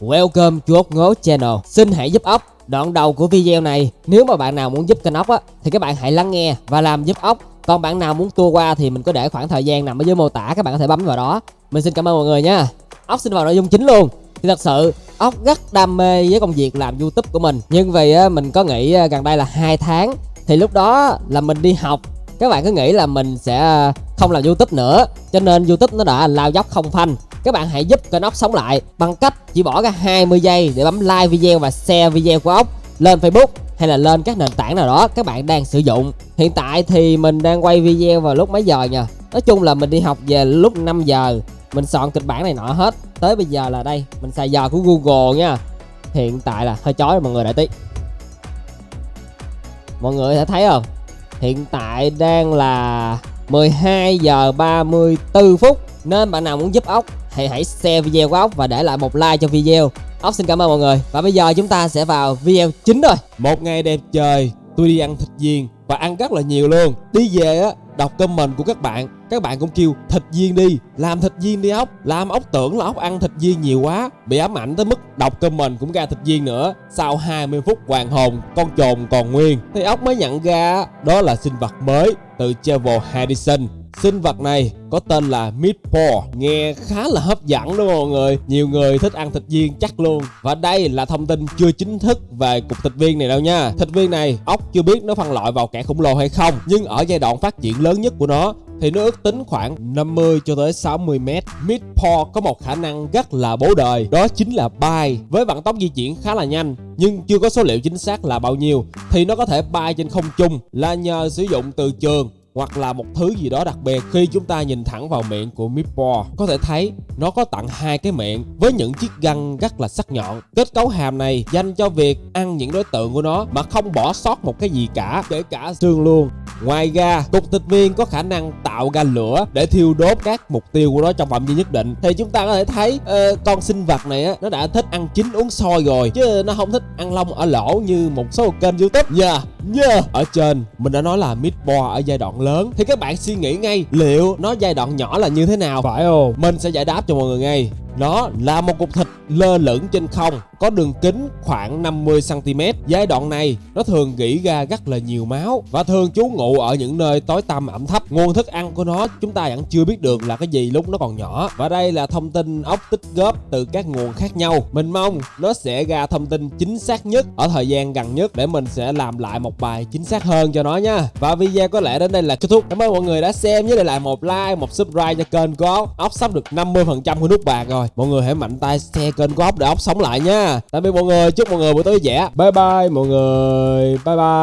Welcome to ốc ngố channel. Xin hãy giúp ốc. Đoạn đầu của video này Nếu mà bạn nào muốn giúp kênh ốc á Thì các bạn hãy lắng nghe và làm giúp ốc. Còn bạn nào muốn tua qua thì mình có để khoảng thời gian nằm ở dưới mô tả Các bạn có thể bấm vào đó. Mình xin cảm ơn mọi người nha. Ốc xin vào nội dung chính luôn. Thì thật sự ốc rất đam mê với công việc làm youtube của mình. Nhưng vì á, mình có nghĩ à, gần đây là hai tháng Thì lúc đó là mình đi học các bạn cứ nghĩ là mình sẽ ờ, không làm youtube nữa, cho nên youtube nó đã lao dốc không phanh. Các bạn hãy giúp kênh ốc sống lại bằng cách chỉ bỏ ra 20 giây để bấm like video và share video của ốc lên facebook hay là lên các nền tảng nào đó các bạn đang sử dụng. Hiện tại thì mình đang quay video vào lúc mấy giờ nha nói chung là mình đi học về lúc 5 giờ. Mình soạn kịch bản này nọ hết. Tới bây giờ là đây, mình xài giờ của google nha. Hiện tại là hơi chói mọi người đợi tí. Mọi người có thể thấy không? Hiện tại đang là 12 giờ 34 phút. Nên bạn nào muốn giúp ốc thì hãy share video của ốc và để lại một like cho video. Ốc xin cảm ơn mọi người. Và bây giờ chúng ta sẽ vào video chính rồi. Một ngày đẹp trời, tôi đi ăn thịt viên và ăn rất là nhiều luôn. Đi về á, đọc comment của các bạn, các bạn cũng kêu thịt viên đi, làm thịt viên đi ốc, làm ốc tưởng là ốc ăn thịt viên nhiều quá, bị ám ảnh tới mức đọc comment cũng ra thịt viên nữa. Sau 20 phút hoàng hồn, con trồn còn nguyên, thì ốc mới nhận ra đó là sinh vật mới từ Travel Harrison. Sinh vật này có tên là Meatball Nghe khá là hấp dẫn đúng không mọi người. Nhiều người thích ăn thịt viên chắc luôn. Và đây là thông tin chưa chính thức về cục thịt viên này đâu nha. Thịt viên này ốc chưa biết nó phân loại vào kẻ khổng lồ hay không Nhưng ở giai đoạn phát triển lớn nhất của nó thì nó ước tính khoảng 50 cho tới 60 mét. Midpaw có một khả năng rất là bố đời, đó chính là bay. Với vận tốc di chuyển khá là nhanh nhưng chưa có số liệu chính xác là bao nhiêu thì nó có thể bay trên không trung là nhờ sử dụng từ trường hoặc là một thứ gì đó đặc biệt khi chúng ta nhìn thẳng vào miệng của Meatball. Có thể thấy, nó có tặng hai cái miệng với những chiếc răng rất là sắc nhọn. Kết cấu hàm này dành cho việc ăn những đối tượng của nó mà không bỏ sót một cái gì cả, kể cả xương luôn. Ngoài ra, cục thịt viên có khả năng tạo ra lửa để thiêu đốt các mục tiêu của nó trong phạm vi nhất định. Thì chúng ta có thể thấy uh, con sinh vật này á, nó đã thích ăn chín uống sôi rồi chứ nó không thích ăn lông ở lỗ như một số kênh YouTube nha. Yeah, yeah. Ở trên mình đã nói là meatball ở giai đoạn lớn thì các bạn suy nghĩ ngay liệu nó giai đoạn nhỏ là như thế nào phải không? Mình sẽ giải đáp cho mọi người ngay. Nó là một cục thịt lơ lửng trên không có đường kính khoảng 50cm. Giai đoạn này nó thường gỉ ra rất là nhiều máu và thường trú ngụ ở những nơi tối tăm ẩm thấp. Nguồn thức ăn của nó chúng ta vẫn chưa biết được là cái gì lúc nó còn nhỏ. Và đây là thông tin ốc tích góp từ các nguồn khác nhau. Mình mong nó sẽ ra thông tin chính xác nhất ở thời gian gần nhất để mình sẽ làm lại một bài chính xác hơn cho nó nha. Và video có lẽ đến đây là kết thúc. Cảm ơn mọi người đã xem nhớ để lại một like, một subscribe cho kênh của ốc. Ốc sắp được 50% của nút bạc rồi. Mọi người hãy mạnh tay share kênh của ốc để ốc sống lại nha. Tạm biệt mọi người, chúc mọi người buổi tối vui vẻ. Bye bye mọi người. Bye bye.